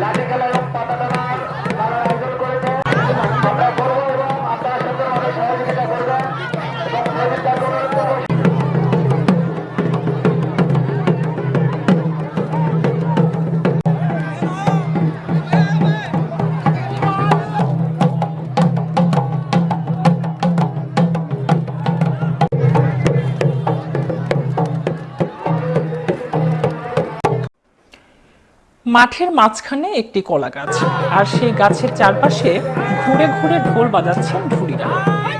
লাঠি খেলা মাঠের মাঝখানে একটি কলা গাছ। আর সেই গাছের চারপাশে ঘুরে ঘুরে ঢোল বাজাচ্ছেন ঢুলিরা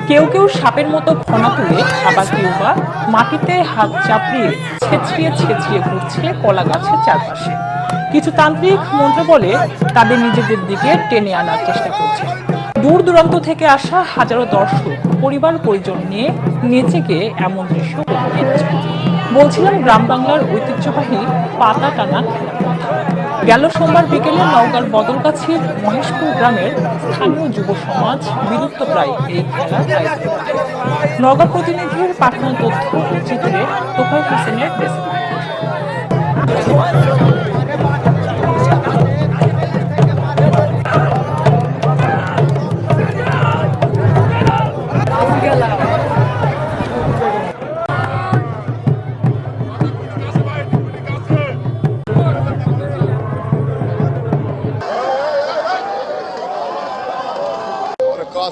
কেউ কেউ সাপের মতো ফনা তুলে আবার কেউ বা মাটিতে হাত চাপড়িয়ে ছেঁচড়িয়ে ছেঁচড়িয়ে ঘুরছে কলা গাছের চারপাশে। কিছু তান্ত্রিক মন্ত্র বলে তাদের নিজেদের দিকে টেনে আনার চেষ্টা করছে। দূর দূরান্ত থেকে আসা হাজারো দর্শক, পরিবার পরিজন নিয়ে নেচে গিয়ে এমন দৃশ্য বলছিলাম গ্রাম বাংলার ঐতিহ্যবাহী পাতা টানা গেল সোমবার বিকেলে নওগাঁর বদলগাছির মহেশপুর গ্রামের স্থানীয় যুব সমাজ বিলুপ্ত প্রায় এই খেলার নওগাঁ প্রতিনিধির পাঠানো তথ্য চিত্রে তোফায় হোসেনের ডেস্ক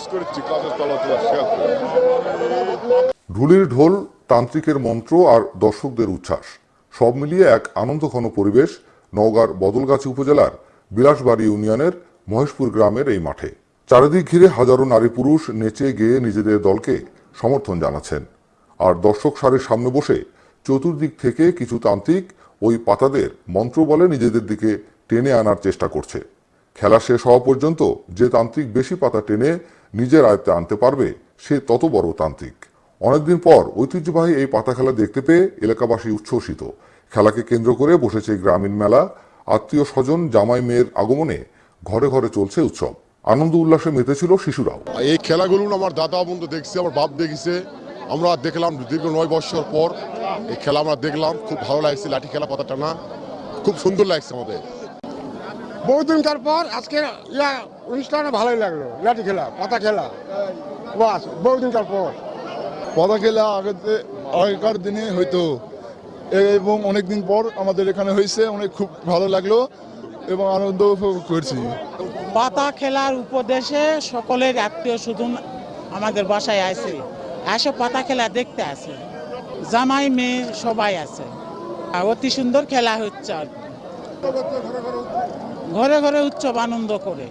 কাজ করেছি কাজের তলাতে শেয়ার করে। ঢুলির ঢোল, তান্ত্রিকের মন্ত্র আর দর্শকদের উচ্ছ্বাস, সব মিলিয়ে এক আনন্দঘন পরিবেশ নওগাঁর বদলগাছি উপজেলার বিলাসবাড়ি ইউনিয়নের মহেশপুর গ্রামের এই মাঠে। চারিদিক ঘিরে হাজারো নারী পুরুষ নেচে গেয়ে নিজেদের দলকে সমর্থন জানাচ্ছেন। আর দর্শক সারির সামনে বসে চতুর্দিক থেকে কিছু তান্ত্রিক ওই পাতাদের মন্ত্র বলে নিজেদের দিকে টেনে আনার চেষ্টা করছে। খেলা শেষ হওয়া পর্যন্ত যে তান্ত্রিক বেশি পাতা টেনে নিজের আয়ত্তে আনতে পারবে, সে তত বড় তান্ত্রিক। অনেকদিন পর ঐতিহ্যবাহী এই পাতা খেলা দেখতে পেয়ে এলাকাবাসী উচ্ছ্বসিত। খেলাকে কেন্দ্র করে বসেছে গ্রামীণ মেলা। আত্মীয় স্বজন, জামাই মেয়ের আগমনে ঘরে ঘরে চলছে উৎসব। আনন্দ উল্লাসে মেতেছিল শিশুরাও। এই খেলাগুলো আমার দাদা বন্ধু দেখছে, আমার বাপ দেখেছে। আমরা দেখলাম দীর্ঘ নয় বছর পর এই খেলা আমরা দেখলাম। খুব ভালো লাগছে, লাঠি খেলা পাতা টানা খুব সুন্দর লাগছে আমাদের। বহুদিনকার পর আজকে ইয়া অনুষ্ঠানে ভালোই লাগল। লাঠি খেলা পাতা খেলা। বাস বহুদিনকার পর। পদা খেলা আগেতে আগেকার দিনে হয়তো এবং অনেক দিন পর আমাদের এখানে হয়েছে অনেক খুব ভালো লাগল এবং আনন্দ উপভোগ করছি। পাতা খেলার উপদেশে সকলের আত্মীয় স্বজন আমাদের বাসায় আছে এসে পাতা খেলা দেখতে আসে। জামাই মেয়ে সবাই আছে আর অতি সুন্দর খেলা হচ্ছে আর কি। ঘরে ঘরে উৎসব, আনন্দ করে।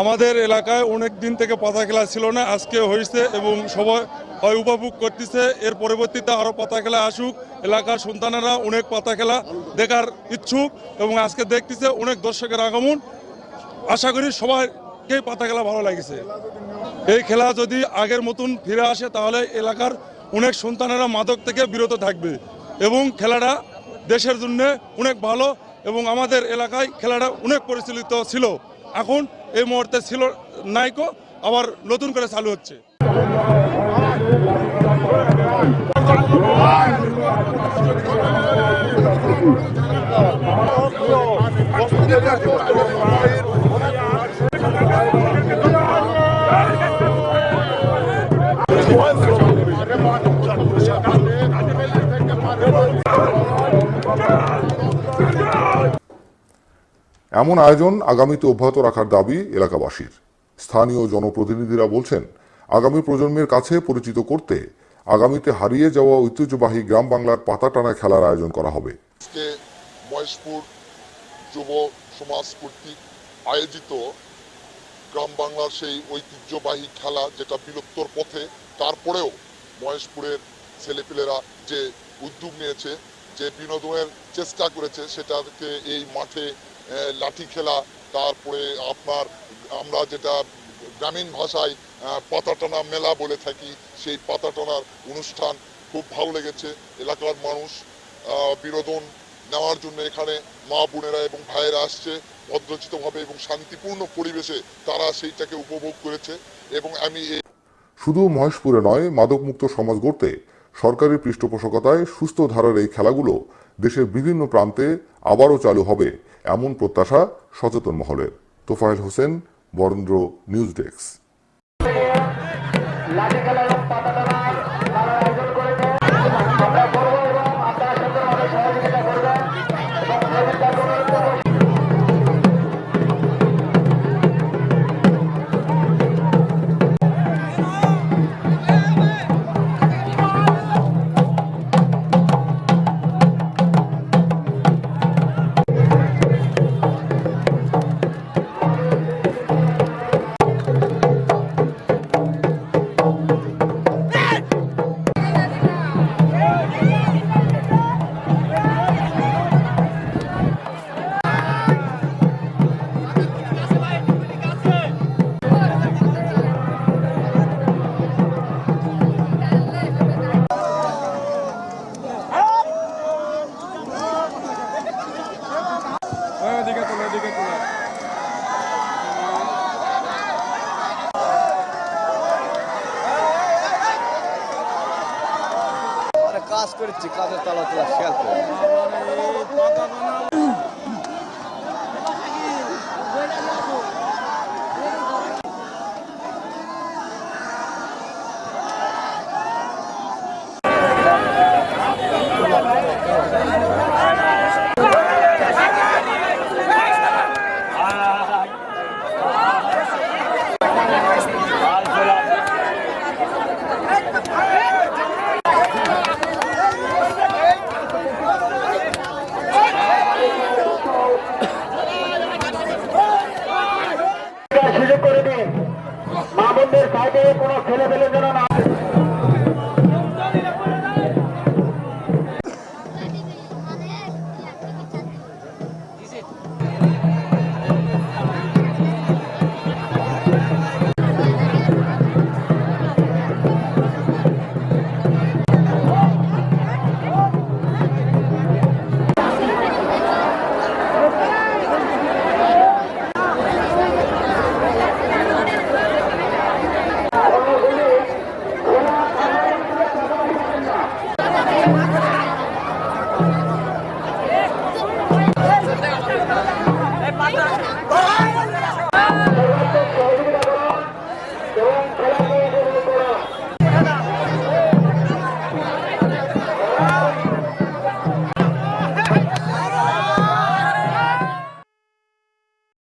আমাদের এলাকায় অনেক দিন থেকে পাতা খেলা ছিল না, আজকে হয়েছে এবং সবাই হয় উপভোগ করতেছে। এর পরবর্তীতে আরও পাতা খেলা আসুক, এলাকার সন্তানেরা অনেক পাতা খেলা দেখার ইচ্ছুক এবং আজকে দেখতেছে অনেক দর্শকের আগমন। আশা করি সবাইকেই পাতা খেলা ভালো লাগছে। এই খেলা যদি আগের মতন ফিরে আসে, তাহলে এলাকার অনেক সন্তানেরা মাদক থেকে বিরত থাকবে এবং খেলাটা দেশের জন্য অনেক ভালো এবং আমাদের এলাকায় খেলাটা অনেক পরিচালিত ছিল। এখন এই মুহূর্তে ছিল নাইকো, আবার নতুন করে চালু হচ্ছে। এমন আয়োজন আগামীতে অব্যাহত রাখার দাবি এলাকাবাসীর। স্থানীয় জনপ্রতিনিধিরা বলছেন, আগামী প্রজন্মের কাছে পরিচিত করতে আগামীতে হারিয়ে যাওয়া ঐতিহ্যবাহী গ্রাম বাংলার পাতা টানা খেলার আয়োজন করা হবে। মহেশপুর যুব সমাজ কর্তৃক আয়োজিত গ্রাম বাংলার সেই ঐতিহ্যবাহী খেলা যেটা বিলুপ্তর পথে, তারপরেও মহেশপুরের ছেলেপিলেরা যে উদ্যোগ নিয়েছে, যে বিনোদনের চেষ্টা করেছে, সেটাকে এই মাঠে লাঠি খেলা তারপরে আপনার আমরা যেটা গ্রামীণ ভাষায় আহ, পাতা টানা মেলা বলে থাকি সেই পাতা টানার অনুষ্ঠান খুব ভালো লেগেছে। এলাকার মানুষ বিনোদন নেওয়ার জন্য এখানে মা বোনেরা এবং ভাইয়েরা আসছে ভদ্রচিতভাবে এবং শান্তিপূর্ণ পরিবেশে তারা সেইটাকে উপভোগ করেছে এবং আমি শুধু মহেশপুরে নয় মাদকমুক্ত সমাজ গড়তে সরকারি পৃষ্ঠপোষকতায় সুস্থ ধারার এই খেলাগুলো দেশের বিভিন্ন প্রান্তে আবারও চালু হবে এমন প্রত্যাশা সচেতন মহলের তোফায়েল হোসেন, বরেন্দ্র, নিউজ ডেস্ক। কাজ করেছি কাজের তালা তোলা খেয়াল করে বোনদের সাইডে কোনো ছেলে পেলে যেন না।